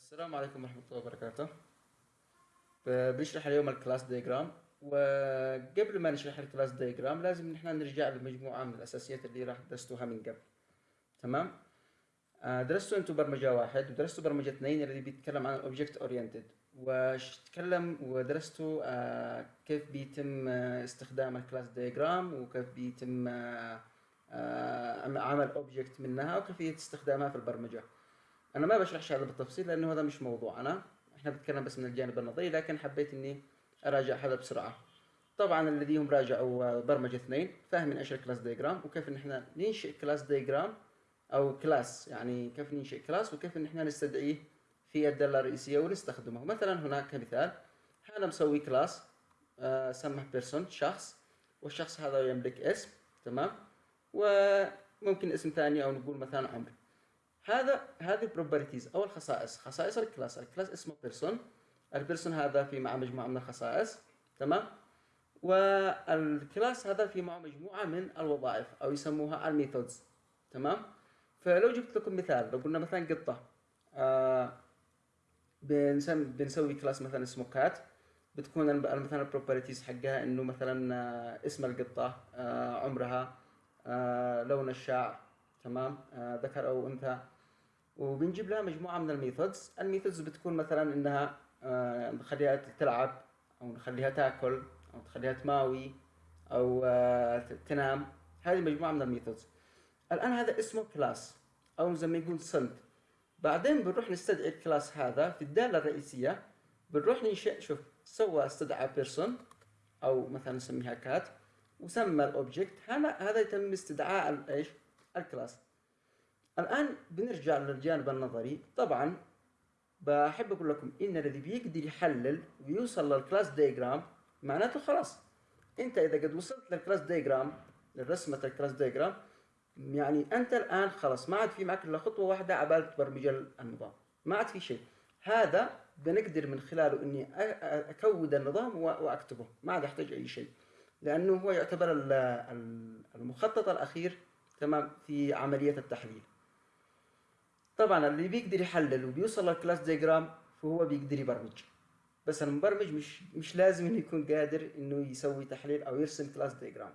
السلام عليكم ورحمة الله وبركاته. بنشرح اليوم ال class diagram وقبل ما نشرح ال class diagram لازم نحن نرجع لمجموعة من الأساسيات اللي راح درستوها من قبل. تمام؟ آه، درستوا أنتم برمجة واحد ودرستوا برمجة اثنين الذي بيتكلم عن ال object oriented وتكلم ودرستوا آه، كيف بيتم آه، استخدام ال class diagram وكيف بيتم عمل object منها وكيفية استخدامها في البرمجة. أنا ما بشرحش هذا بالتفصيل لأنه هذا مش موضوعنا إحنا بنتكلم بس من الجانب النظري لكن حبيت إني أراجع هذا بسرعة. طبعا الذي هم راجعوا برمجة اثنين فاهمين إيش ال class diagram وكيف إن إحنا ننشئ class diagram أو class يعني كيف ننشئ class وكيف إن إحنا نستدعيه في الدالة الرئيسية ونستخدمه. مثلا هناك كمثال أنا مسوي class آه سمه person شخص والشخص هذا يملك اسم تمام؟ وممكن اسم ثاني أو نقول مثلا عمر هذا هذه ال properties أو الخصائص خصائص ال class. ال class اسمه person ال person هذا في معه مجموعة من الخصائص. تمام؟ وال class هذا في معه مجموعة من الوظائف أو يسموها ال methods تمام؟ فلو جبت لكم مثال لو قلنا مثلا قطة. آه بنسم بنسوي class مثلا اسمه cat بتكون مثلا ال properties حقها إنه مثلا آه، اسم القطة آه عمرها آه لون الشعر. تمام؟ آه ذكر أو أنثى. وبنجيب لها مجموعة من ال methods. ال methods بتكون مثلا إنها آه نخليها تلعب أو نخليها تأكل أو تخليها تماوي أو آه تنام. هذه مجموعة من ال methods. الآن هذا اسمه class أو زي ما يقول صنف بعدين بنروح نستدعي ال class هذا في الدالة الرئيسية. بنروح ننشئ شوف سوى استدعى person أو مثلا نسميها cat وسمى ال object هذا هذا يتم استدعاء إيش؟ ال class. الآن بنرجع للجانب النظري. طبعا بحب أقول لكم إن الذي بيقدر يحلل ويوصل لل class diagram معناته خلاص. أنت إذا قد وصلت لل class diagram لرسمة ال class diagram يعني أنت الآن خلاص ما عاد في معك إلا خطوة واحدة عبال تبرمج النظام. ما عاد في شيء. هذا بنقدر من خلاله إني أ- أ- أكود النظام و- وأكتبه. ما عاد أحتاج أي شيء. لأنه هو يعتبر ال- ال- المخطط الأخير تمام في عملية التحليل. طبعا اللي بيقدر يحلل وبيوصل لل class diagram فهو بيقدر يبرمج. بس المبرمج مش مش لازم إنه يكون قادر إنه يسوي تحليل أو يرسم class diagram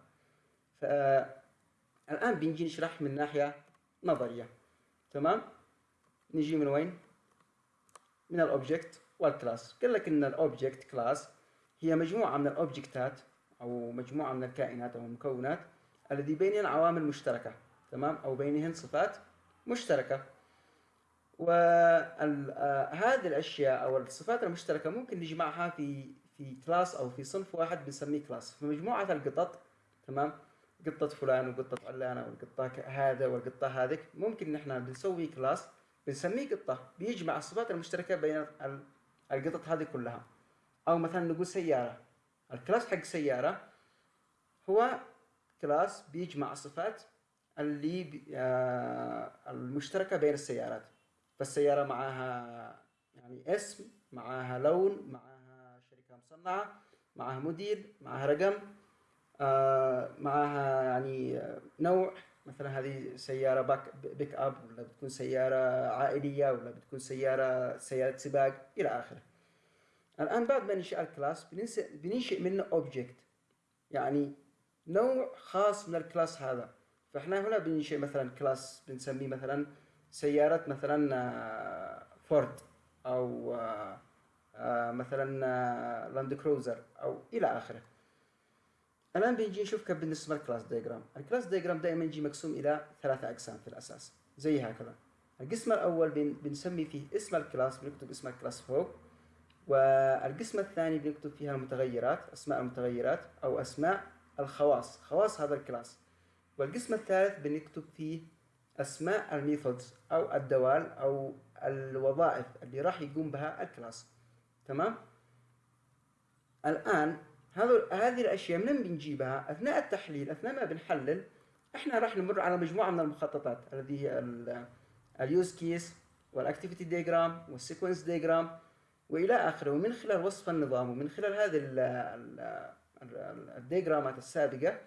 فالان بنجي نشرح من ناحية نظرية. تمام؟ نجي من وين؟ من ال object وال class قال لك إن ال object class هي مجموعة من ال objectات أو مجموعة من الكائنات أو المكونات الذي بينهن عوامل مشتركة. تمام؟ أو بينهن صفات مشتركة. وهذه الأشياء أو الصفات المشتركة ممكن نجمعها في في class أو في صنف واحد بنسميه class. في مجموعه القطط تمام؟ قطة فلان وقطة علانة والقطة هذا والقطة هذيك ممكن نحن بنسوي class بنسميه قطة. بيجمع الصفات المشتركة بين ال- القطط هذه كلها. أو مثلا نقول سيارة. ال class حق سيارة هو class بيجمع الصفات اللي بي آه المشتركة بين السيارات. فالسيارة معاها يعني اسم معاها لون معاها شركة مصنعة معاها موديل معاها رقم آه معاها يعني نوع. مثلا هذه سيارة باك pick up ولا بتكون سيارة عائلية ولا بتكون سيارة سيارة سباق إلى آخره. الآن بعد ما ننشئ ال class بننشئ منه object يعني نوع خاص من ال class هذا. فإحنا هنا بننشئ مثلا class بنسميه مثلا سيارة مثلا آه، فورد أو آه، آه، مثلا لاند كروزر أو إلى آخره. الآن بنجي نشوف كيف بنرسم ال class diagram ال class diagram دائما يجي مقسوم إلى ثلاثة أقسام في الأساس زي هكذا. القسم الأول بن- بنسمي فيه اسم ال class بنكتب اسم ال class فوق. والقسم الثاني بنكتب فيها المتغيرات أسماء المتغيرات أو أسماء الخواص. خواص هذا ال class. والقسم الثالث بنكتب فيه أسماء ال methods أو الدوال أو الوظائف اللي راح يقوم بها ال class. تمام؟ الآن هذا هذه الأشياء منين بنجيبها؟ أثناء التحليل أثناء ما بنحلل إحنا راح نمر على مجموعة من المخططات التي هي ال use case وال activity diagram وال sequence diagram وإلى آخره. ومن خلال وصف النظام ومن خلال هذه ال- ال- ال- الديجرامات السابقة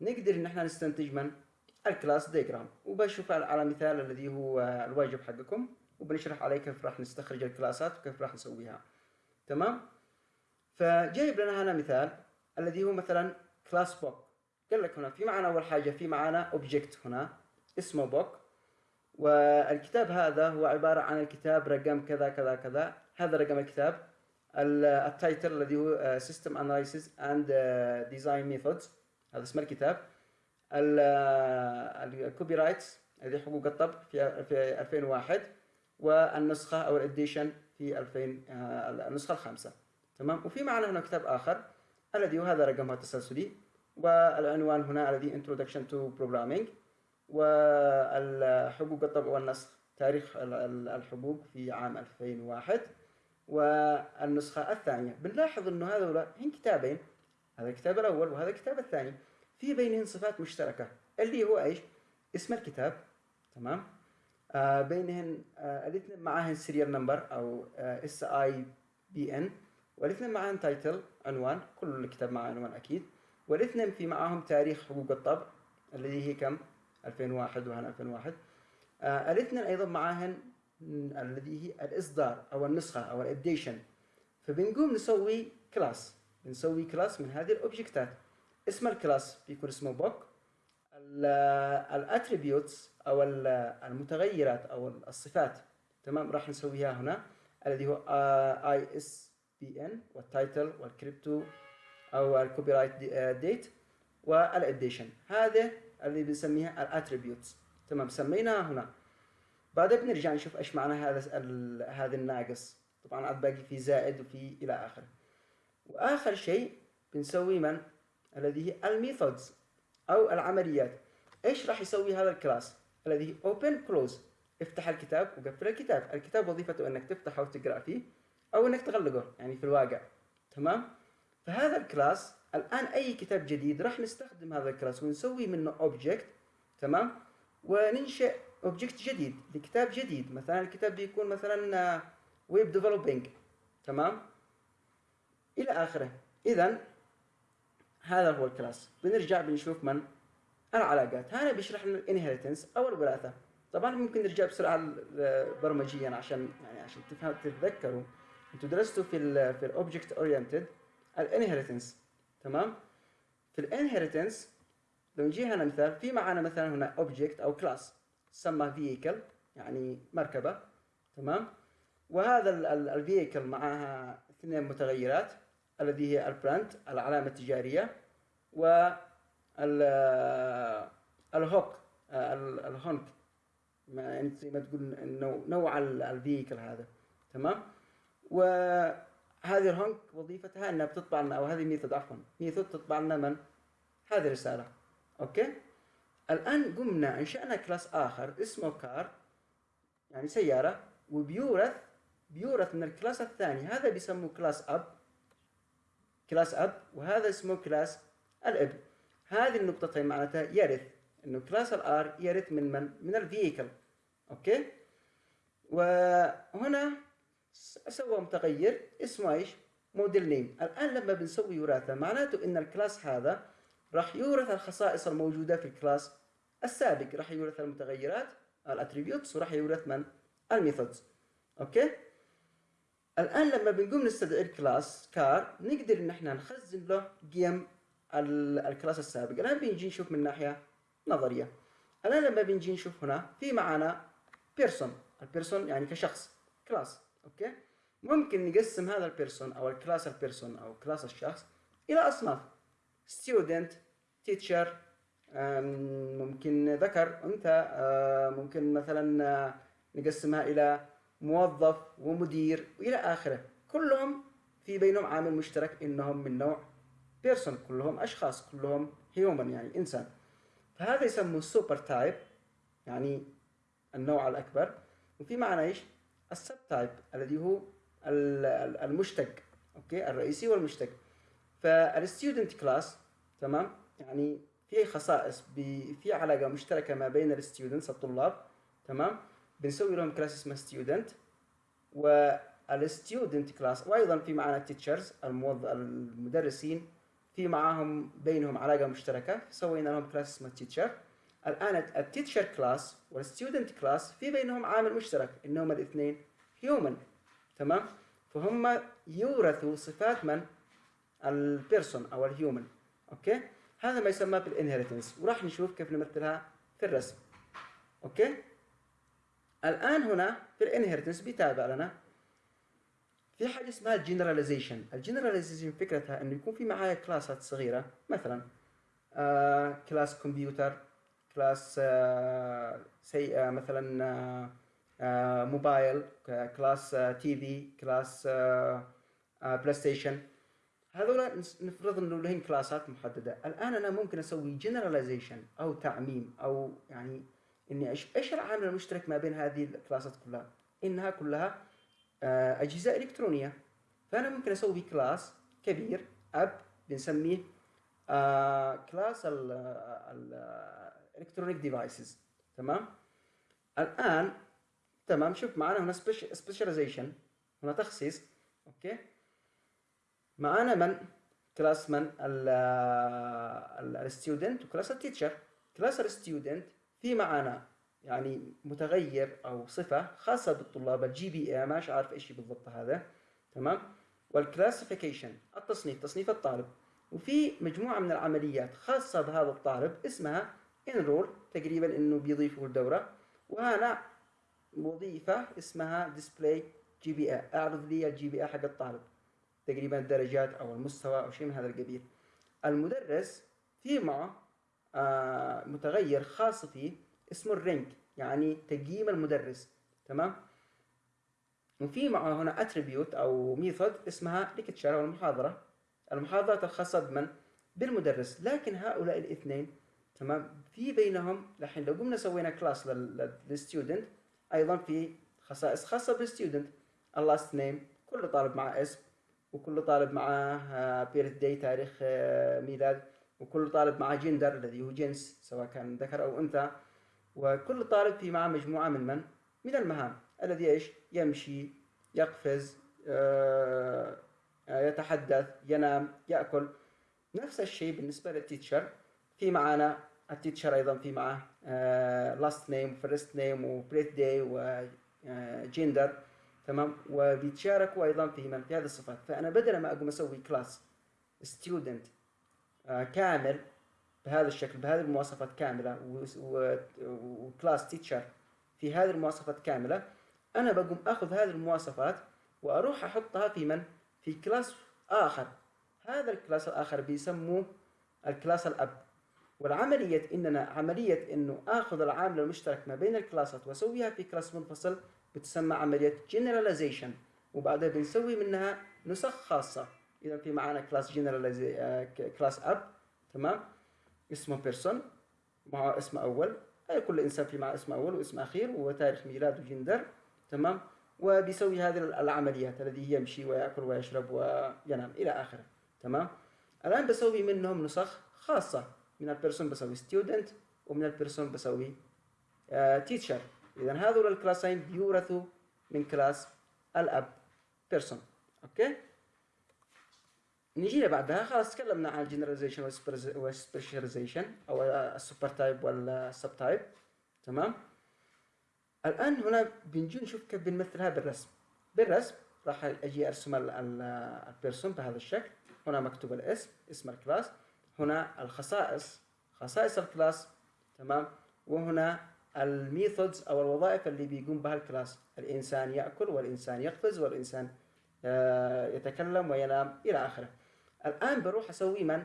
نقدر إن إحنا نستنتج من؟ ال class diagram. وبشوف على مثال الذي هو الواجب حقكم وبنشرح عليه كيف راح نستخرج الكلاسات وكيف راح نسويها. تمام؟ فجايب لنا هنا مثال الذي هو مثلا class book قال لك هنا في معنا أول حاجة في معنا object هنا اسمه book والكتاب هذا هو عبارة عن الكتاب رقم كذا كذا كذا. هذا رقم الكتاب. ال title الذي هو system analysis and design methods هذا اسم الكتاب. ال copyrights هذه حقوق الطبع في في 2001 والنسخة أو ال edition في 2000 آه، النسخة الخامسة. تمام؟ وفي معنا هنا كتاب آخر الذي هو هذا رقمه التسلسلي والعنوان هنا الذي introduction to programming والحقوق الطبع والنسخ تاريخ الحقوق في عام 2001 والنسخة الثانية. بنلاحظ إنه هذول هن كتابين. هذا الكتاب الأول وهذا الكتاب الثاني. في بينهم صفات مشتركة اللي هو إيش؟ اسم الكتاب تمام؟ آه بينهن آه الاثنين معاهن serial number أو ISBN والاثنين معاهن title عنوان كل الكتاب مع عنوان أكيد والاثنين في معاهم تاريخ حقوق الطبع الذي هي كم؟ 2001 وهنا 2001 آه الاثنين أيضا معاهن الذي هي الإصدار أو النسخة أو ال edition فبنقوم نسوي class بنسوي class من هذه الاوبجكتات اسم ال class بيكون اسمه book. ال attributes أو المتغيرات أو الصفات تمام؟ راح نسويها هنا الذي هو ISBN وال title وال copyright أو ال copyright date وال edition. هذا اللي بنسميها ال attributes تمام؟ سميناها هنا. بعدين بنرجع نشوف إيش معنى هذا هذا الناقص. طبعا عاد باقي في زائد وفي إلى آخره. وآخر شيء بنسوي من؟ الذي هي ال methods أو العمليات. إيش راح يسوي هذا ال class؟ الذي هي open close افتح الكتاب وقفل الكتاب. الكتاب وظيفته إنك تفتحه وتقرأ فيه أو إنك تغلقه يعني في الواقع. تمام؟ فهذا ال class الآن أي كتاب جديد راح نستخدم هذا ال class ونسوي منه object تمام؟ وننشئ object جديد لكتاب جديد. مثلا الكتاب بيكون مثلا web developing تمام؟ إلى آخره. اذا هذا هو ال class. بنرجع بنشوف من العلاقات. هنا بيشرح لنا ال inheritance أو الوراثه طبعا ممكن نرجع بسرعة برمجيا عشان يعني عشان تفهم تتذكروا. أنتوا درستوا في ال في ال object oriented ال inheritance تمام؟ في ال inheritance لو نجي هنا مثال في معنا مثلا هنا object أو class تسمى vehicle يعني مركبة. تمام؟ وهذا ال vehicle معها اثنين متغيرات. الذي هي ال brand العلامة التجارية و ال hook ال honk. يعني زي ما تقول نوع ال vehicle هذا. تمام؟ وهذه ال honk وظيفتها إنها بتطبع لنا أو هذه method عفوا method تطبع لنا من؟ هذه الرسالة. أوكي؟ الآن قمنا انشانا class آخر اسمه car يعني سيارة وبيورث بيورث من ال class الثاني. هذا بيسموه class أب. class أب وهذا اسمه class الأب. هذه النقطتين معناتها يرث. إنه class ال car يرث من من؟ من ال vehicle أوكي؟ وهنا سوى متغير. اسمه إيش؟ model name الآن لما بنسوي وراثة معناته إن ال class هذا راح يورث الخصائص الموجودة في ال class السابق. راح يورث المتغيرات ال attributes وراح يورث من؟ ال methods. أوكي؟ الآن لما بنقوم نستدعي ال class car نقدر إن إحنا نخزن له قيم ال class السابق. الآن بنجي نشوف من ناحية نظرية. الآن لما بنجي نشوف هنا في معنا person ال person يعني كشخص. class. أوكي؟ ممكن نقسم هذا ال person أو ال class ال person أو class الشخص إلى أصناف. student teacher ممكن ذكر أنثى ممكن مثلا نقسمها إلى موظف ومدير وإلى آخره. كلهم في بينهم عامل مشترك إنهم من نوع person كلهم أشخاص كلهم human يعني إنسان. فهذا يسموه super type يعني النوع الأكبر. وفي معنا إيش؟ ال sub type الذي هو المشتق أوكي؟ الرئيسي والمشتق. فال student class تمام؟ يعني في خصائص في علاقة مشتركة ما بين ال students الطلاب تمام؟ بنسوي لهم class اسمه student وال student class وأيضا في معنا ال teachers المدرسين في معاهم بينهم علاقة مشتركة سوينا لهم class اسمه teacher الآن ال teacher class وال student class في بينهم عامل مشترك إنهم الاثنين human تمام؟ فهم يورثوا صفات من؟ ال person أو ال human okay؟ هذا ما يسمى بال inheritance وراح نشوف كيف نمثلها في الرسم. okay؟ الآن هنا في ال inheritance بيتابع لنا. في حاجة اسمها ال generalization ال generalization فكرتها إنه يكون في معايا كلاسات صغيرة. مثلا آه class كمبيوتر class آه سي آه مثلا آه موبايل class آه TV class آه آه بلاي ستيشن هذول نفرض إنه لهم كلاسات محددة. الآن أنا ممكن أسوي generalization أو تعميم أو يعني إني إيش العامل المشترك ما بين هذه الكلاسات كلها؟ إنها كلها آه، أجهزة إلكترونية. فأنا ممكن أسوي class كبير أب بنسميه آه class ال electronic devices. تمام؟ الآن تمام شوف معنا هنا specialization هنا تخصيص. okay؟ معانا من؟ class من الستودنت وكلاس التيتشر. كلاس الستودنت في معانا يعني متغير أو صفة خاصة بالطلاب ال GPA مش عارف إيش بالضبط هذا. تمام؟ وال classification التصنيف تصنيف الطالب. وفي مجموعة من العمليات خاصة بهذا الطالب اسمها enroll تقريبا إنه بيضيفوا الدورة. وهنا وظيفة اسمها display GPA أعرض لي ال GPA حق الطالب. تقريبا الدرجات أو المستوى أو شيء من هذا القبيل. المدرس في معه متغير خاص فيه اسمه ال rank يعني تقييم المدرس تمام؟ وفي معه هنا attribute أو method اسمها lecture أو المحاضرة. المحاضرة الخاصه بمن؟ بالمدرس. لكن هؤلاء الاثنين تمام؟ في بينهم الحين لو قمنا سوينا class لل student أيضا في خصائص خاصة بال student ال last name كل طالب معه اسم وكل طالب معه birthday تاريخ آه، ميلاد. وكل طالب معه جندر الذي هو جنس سواء كان ذكر أو أنثى. وكل طالب في معه مجموعة من من؟ من المهام. الذي إيش؟ يمشي يقفز آه، يتحدث ينام يأكل. نفس الشيء بالنسبة لل teacher. في معنا ال teacher أيضا في معه last name first name و birthday و gender تمام؟ وبيتشاركوا أيضا في من؟ في هذه الصفات. فأنا بدل ما أقوم أسوي class student آه، كامل بهذا الشكل بهذه المواصفات كاملة و class teacher في هذه المواصفات كاملة أنا بقوم أخذ هذه المواصفات وأروح أحطها في من؟ في class آخر. هذا ال class الآخر بيسموه ال class الأب. والعملية إننا عملية إنه آخذ العامل المشترك ما بين الكلاسات وأسويها في class منفصل بتسمى عملية generalization. وبعدها بنسوي منها نسخ خاصة. إذا في معنا class generalization class أب تمام؟ اسمه person معه اسم أول. أي كل إنسان في معه اسم أول واسم أخير وتاريخ ميلاد وجندر تمام؟ وبيسوي هذه العمليات الذي يمشي ويأكل ويشرب وينام إلى آخره تمام؟ الآن بسوي منهم نسخ خاصة. من ال person بسوي student ومن ال person بسوي teacher uh, اذا هذول الكلاسين بيورثوا من class الأب person okay؟ نجينا بعدها خلاص تكلمنا عن ال generalization وال specialization أو ال super type وال sub type تمام؟ الآن هنا بنجي نشوف كيف بنمثلها بالرسم بالرسم راح أجي أرسم ال person بهذا الشكل. هنا مكتوب الاسم اسم ال class. هنا الخصائص خصائص ال class. تمام؟ وهنا ال methods أو الوظائف اللي بيقوم بها ال class. الإنسان يأكل والإنسان يقفز والإنسان آه، يتكلم وينام إلى آخره. الآن بروح أسوي من؟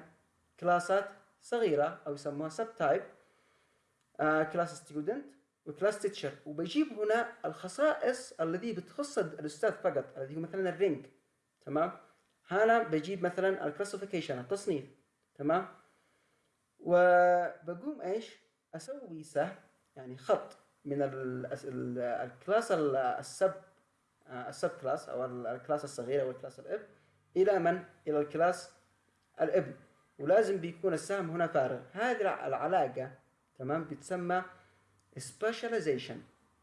كلاسات صغيرة أو يسموها sub type class student و class teacher وبجيب هنا الخصائص الذي بتخص الأستاذ فقط الذي هو مثلا ال rank. تمام؟ هنا بجيب مثلا ال classification التصنيف. تمام؟ وبقوم إيش؟ أسوي سهم يعني خط من الكلاس السب آه، السب كلاس أو الكلاس الصغير أو الكلاس الاب إلى من؟ إلى ال class الابن. ولازم بيكون السهم هنا فارغ. هذه العلاقة تمام؟ بتسمى specialization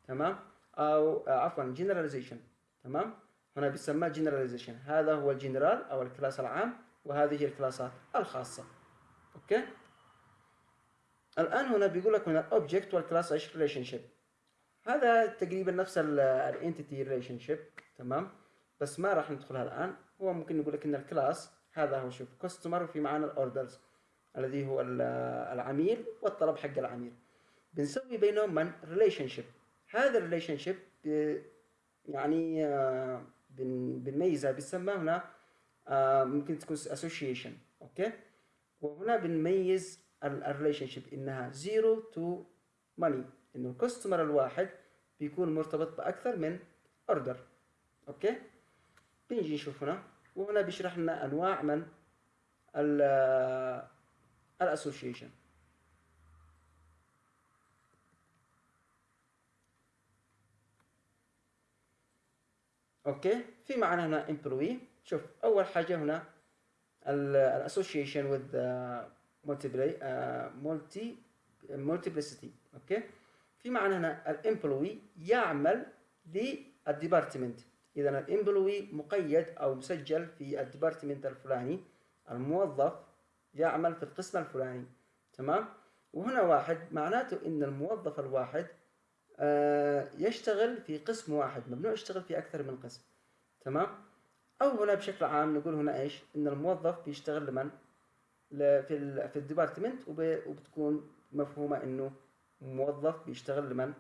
تمام؟ أو آه، عفوا generalization تمام؟ هنا بيسمى generalization. هذا هو الجنرال أو ال class العام وهذه الكلاسات الخاصة. okay؟ الآن هنا بيقول لك هنا ال object وال class إيش relationship هذا تقريبا نفس ال entity relationship تمام؟ بس ما راح ندخلها الآن. هو ممكن نقول لك إن ال class هذا هو شوف customer وفي معنا ال orders الذي هو العميل والطلب حق العميل. بنسوي بينهم من؟ relationship هذا ال relationship يعني آه، بنميزها بنسمى هنا آه، ممكن تكون association okay؟ وهنا بنميز ال relationship إنها zero to many إنه ال customer الواحد بيكون مرتبط بأكثر من order okay؟ بنجي نشوف هنا وهنا بيشرح لنا أنواع من ال association okay؟ في معنا هنا employee شوف أول حاجة هنا ال association with multi multiplicity okay؟ في معنى هنا ال employee يعمل لل department اذا ال employee مقيد أو مسجل في ال department الفلاني الموظف يعمل في القسم الفلاني. تمام؟ وهنا واحد معناته إن الموظف الواحد آه، يشتغل في قسم واحد ممنوع يشتغل في أكثر من قسم. تمام؟ أو هنا بشكل عام نقول هنا إيش؟ إن الموظف بيشتغل لمن؟ في في ال department وبتكون مفهومة إنه موظف بيشتغل لمن؟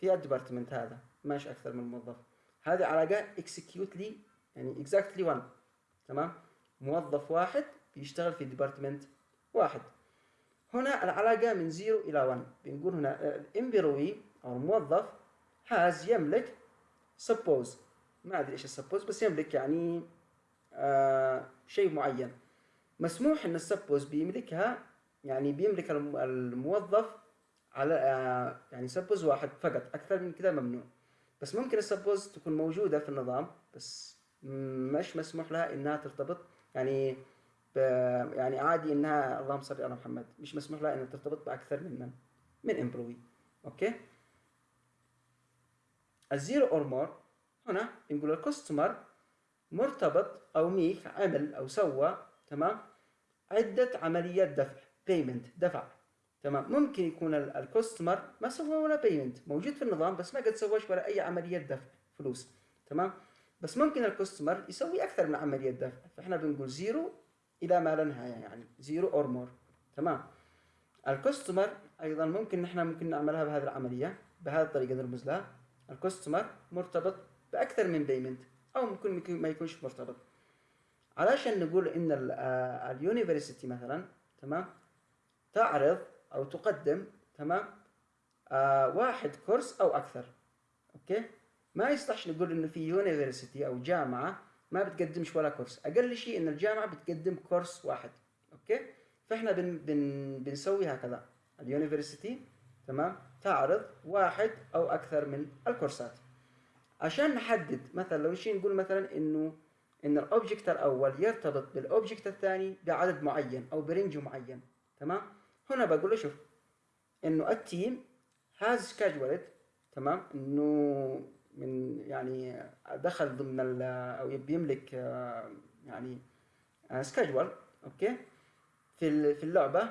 في ال department هذا ماشي أكثر من موظف. هذه علاقه exactly يعني exactly 1 تمام؟ موظف واحد بيشتغل في department واحد. هنا العلاقة من 0 إلى 1 بنقول هنا ال employee أو الموظف has يملك spouse. ما أدري إيش ال spouse بس يملك يعني آه شيء معين. مسموح إن ال spouse بيملكها يعني بيملك الموظف على آه يعني spouse واحد فقط. أكثر من كذا ممنوع. بس ممكن ال spouse تكون موجودة في النظام بس مش مسموح لها إنها ترتبط. يعني يعني عادي إنها اللهم صل على محمد مش مسموح لها إنها ترتبط بأكثر من من من employee okay؟ ال zero or more هنا نقول ال customer مرتبط أو make عمل أو سوى تمام؟ عدة عمليات دفع payment دفع. تمام. ممكن يكون ال customer ما سوى ولا payment موجود في النظام بس ما قد سواش ولا أي عملية دفع فلوس. تمام؟ بس ممكن ال customer يسوي أكثر من عملية دفع. فإحنا بنقول zero إلى ما لا نهاية يعني zero or more تمام؟ ال customer أيضا ممكن نحن ممكن نعملها بهذه العملية بهذه الطريقة نرمز لها. ال customer مرتبط بأكثر من payment أو ممكن ما يكونش مرتبط. علشان نقول إن ال university مثلا تمام؟ تعرض أو تقدم تمام؟ آه واحد course أو أكثر okay؟ ما يصلحش نقول إنه في university أو جامعة ما بتقدمش ولا course. أقل شيء إن الجامعة بتقدم course واحد okay؟ فإحنا بن بن بنسوي هكذا. ال university تمام؟ تعرض واحد أو أكثر من الكورسات. عشان نحدد مثلا لو شيء نقول مثلا إنه إن ال object الأول يرتبط بال object الثاني بعدد معين أو ب range معين تمام؟ هنا بقول له شوف إنه ال team has scheduled تمام؟ إنه من يعني دخل ضمن أو بيملك يعني schedule okay؟ في في اللعبة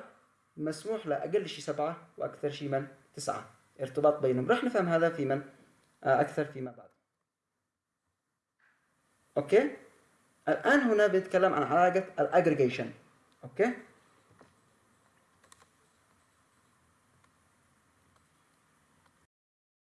مسموح له أقل شيء سبعة وأكثر شيء من تسعة ارتباط بينهم. راح نفهم هذا في من؟ أكثر فيما بعد. okay؟ الآن هنا بنتكلم عن علاقة ال aggregation okay؟